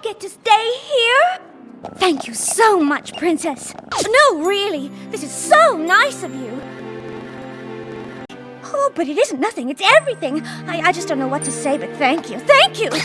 Get to stay here? Thank you so much, Princess. No, really, this is so nice of you. Oh, but it isn't nothing, it's everything. I, I just don't know what to say, but thank you, thank you.